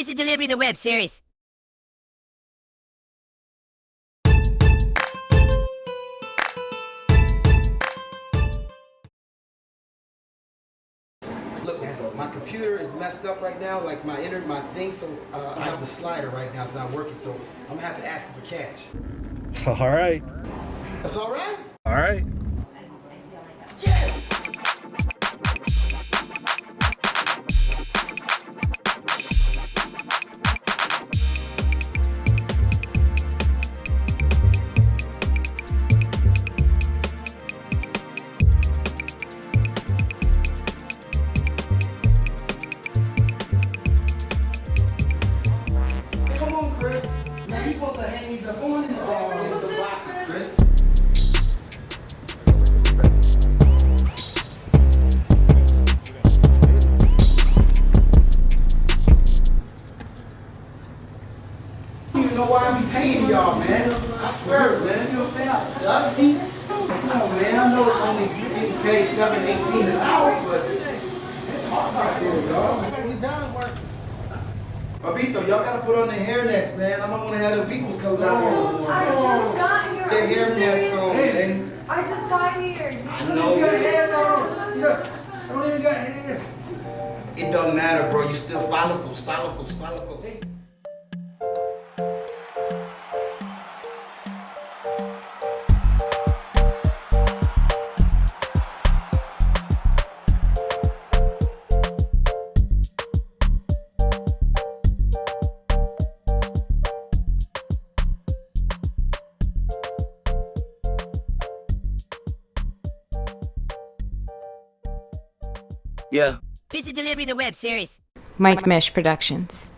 Pizza Delivery the web series. Look, man, my computer is messed up right now, like my inner, my thing, so uh, I have the slider right now, it's not working, so I'm gonna have to ask for cash. All right. That's all right? All right. You supposed to up on in the, uh, in the boxes, Chris. I know why I'm paying y'all, man. I swear it, man. You know what I'm saying? I'm dusty. Come on, man. I know it's only getting paid seven eighteen an hour, but it's hard out there, dog. We. Babito, y'all gotta put on the hairnets, man. I don't wanna have them peoples coming out here no more. I just got here. Oh. The Are you hairnets on, man. I just got here. I know You got it. hair though. You know, I don't even got hair. It doesn't matter, bro. You still follicles, follicles, follicles. Yeah. Pizza Delivery the web series. Mike Mesh Productions.